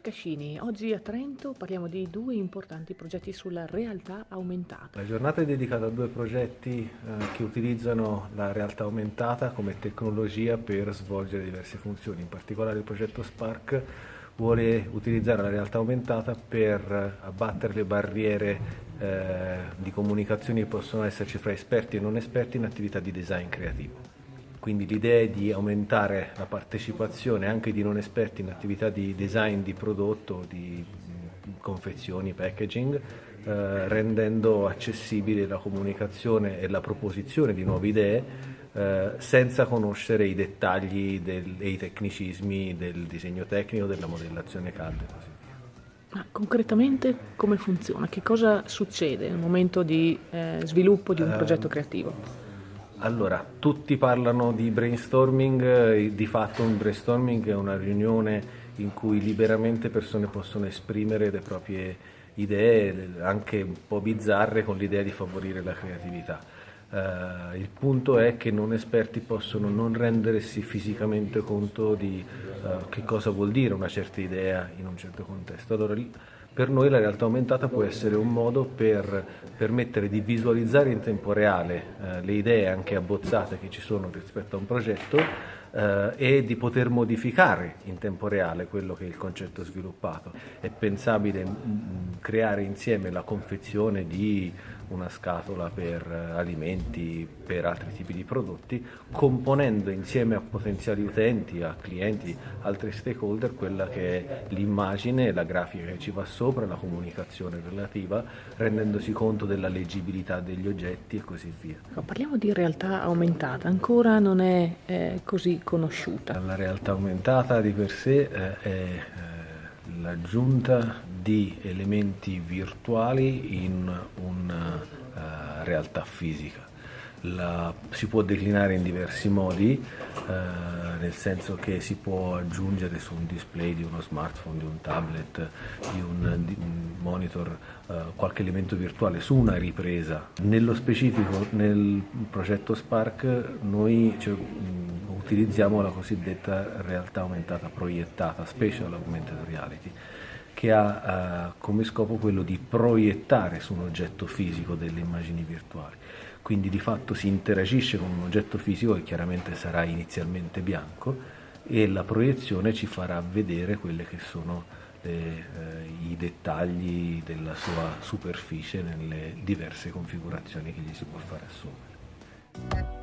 Cascini, oggi a Trento parliamo di due importanti progetti sulla realtà aumentata. La giornata è dedicata a due progetti eh, che utilizzano la realtà aumentata come tecnologia per svolgere diverse funzioni, in particolare il progetto Spark vuole utilizzare la realtà aumentata per abbattere le barriere eh, di comunicazione che possono esserci fra esperti e non esperti in attività di design creativo. Quindi l'idea è di aumentare la partecipazione anche di non esperti in attività di design di prodotto, di confezioni, packaging, eh, rendendo accessibile la comunicazione e la proposizione di nuove idee eh, senza conoscere i dettagli del, e i tecnicismi del disegno tecnico, della modellazione CAD e così via. Ma concretamente come funziona? Che cosa succede nel momento di eh, sviluppo di un progetto creativo? Allora, tutti parlano di brainstorming, di fatto un brainstorming è una riunione in cui liberamente persone possono esprimere le proprie idee, anche un po' bizzarre, con l'idea di favorire la creatività. Uh, il punto è che non esperti possono non rendersi fisicamente conto di uh, che cosa vuol dire una certa idea in un certo contesto. Allora, per noi la realtà aumentata può essere un modo per permettere di visualizzare in tempo reale eh, le idee anche abbozzate che ci sono rispetto a un progetto eh, e di poter modificare in tempo reale quello che è il concetto sviluppato. È pensabile mh, creare insieme la confezione di una scatola per eh, alimenti, per altri tipi di prodotti, componendo insieme a potenziali utenti, a clienti, altri stakeholder, quella che è l'immagine, la grafica che ci va sopra, la comunicazione relativa, rendendosi conto della leggibilità degli oggetti e così via. Parliamo di realtà aumentata, ancora non è eh, così conosciuta. La realtà aumentata di per sé eh, è eh, l'aggiunta di elementi virtuali in una uh, realtà fisica. La, si può declinare in diversi modi, uh, nel senso che si può aggiungere su un display di uno smartphone, di un tablet, di un, di un monitor, uh, qualche elemento virtuale su una ripresa. Nello specifico, nel progetto Spark, noi cioè, utilizziamo la cosiddetta realtà aumentata proiettata, Spatial Augmented Reality che ha uh, come scopo quello di proiettare su un oggetto fisico delle immagini virtuali. Quindi di fatto si interagisce con un oggetto fisico che chiaramente sarà inizialmente bianco e la proiezione ci farà vedere quelli che sono le, eh, i dettagli della sua superficie nelle diverse configurazioni che gli si può fare assumere.